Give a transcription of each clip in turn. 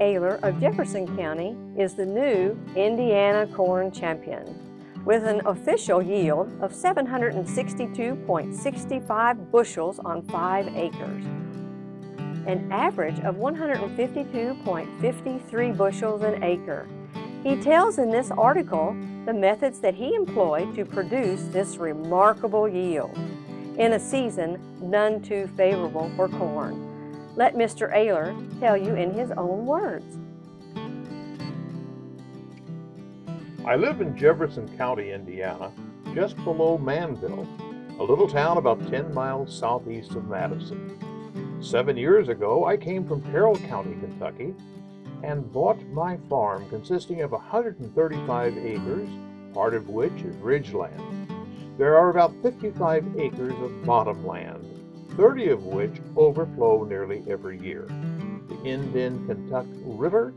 Ayler of Jefferson County is the new Indiana Corn Champion with an official yield of 762.65 bushels on 5 acres, an average of 152.53 bushels an acre. He tells in this article the methods that he employed to produce this remarkable yield in a season none too favorable for corn. Let Mr. Ayler tell you in his own words. I live in Jefferson County, Indiana, just below Manville, a little town about 10 miles southeast of Madison. Seven years ago, I came from Carroll County, Kentucky, and bought my farm consisting of 135 acres, part of which is ridgeland. There are about 55 acres of bottomland 30 of which overflow nearly every year. The Indian Kentucky River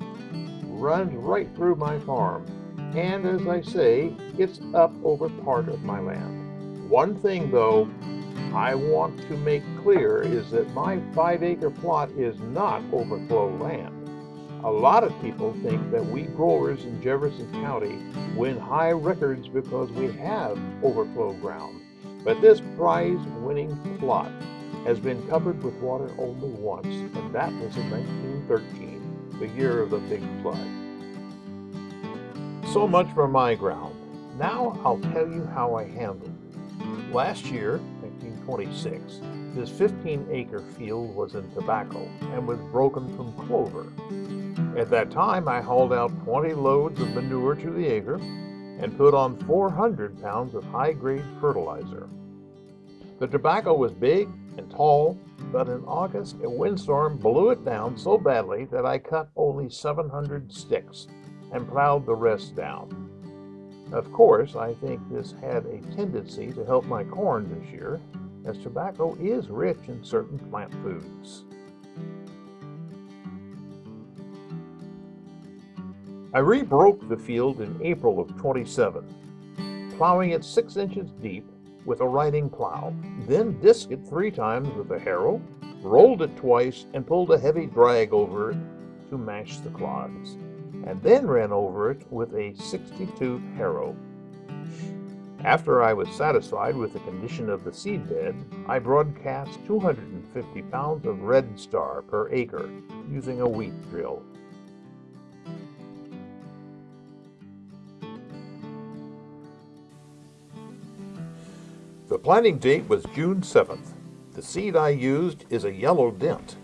runs right through my farm, and as I say, it's up over part of my land. One thing, though, I want to make clear is that my five acre plot is not overflow land. A lot of people think that we growers in Jefferson County win high records because we have overflow ground. But this prize winning plot has been covered with water only once, and that was in 1913, the year of the big flood. So much for my ground. Now I'll tell you how I handled it. Last year, 1926, this 15-acre field was in tobacco and was broken from clover. At that time, I hauled out 20 loads of manure to the acre and put on 400 pounds of high-grade fertilizer. The tobacco was big and tall, but in August a windstorm blew it down so badly that I cut only 700 sticks and plowed the rest down. Of course, I think this had a tendency to help my corn this year, as tobacco is rich in certain plant foods. I rebroke the field in April of 27, plowing it 6 inches deep with a riding plow, then disked it three times with a harrow, rolled it twice, and pulled a heavy drag over it to mash the clods, and then ran over it with a 62 harrow. After I was satisfied with the condition of the seedbed, I broadcast 250 pounds of Red Star per acre using a wheat drill. The planting date was June 7th. The seed I used is a yellow dent,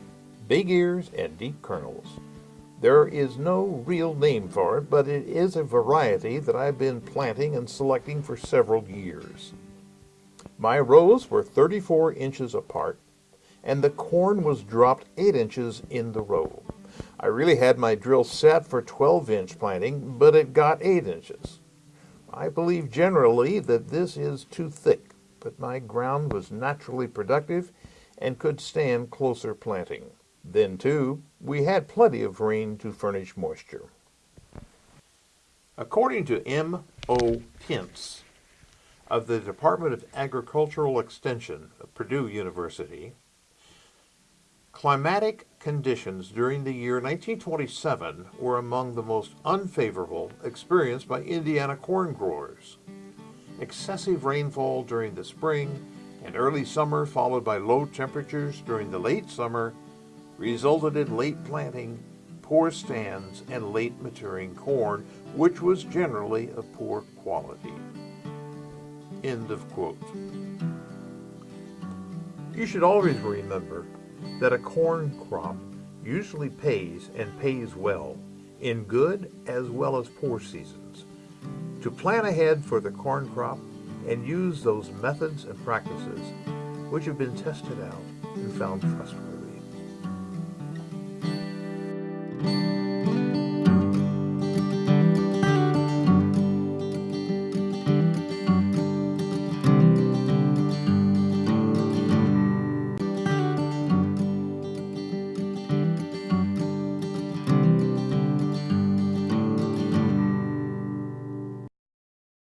big ears and deep kernels. There is no real name for it, but it is a variety that I've been planting and selecting for several years. My rows were 34 inches apart, and the corn was dropped 8 inches in the row. I really had my drill set for 12 inch planting, but it got 8 inches. I believe generally that this is too thick but my ground was naturally productive and could stand closer planting. Then, too, we had plenty of rain to furnish moisture. According to M.O. Tintz of the Department of Agricultural Extension of Purdue University, climatic conditions during the year 1927 were among the most unfavorable experienced by Indiana corn growers excessive rainfall during the spring and early summer followed by low temperatures during the late summer resulted in late planting, poor stands, and late maturing corn, which was generally of poor quality. End of quote. You should always remember that a corn crop usually pays and pays well in good as well as poor seasons to plan ahead for the corn crop and use those methods and practices which have been tested out and found trustworthy.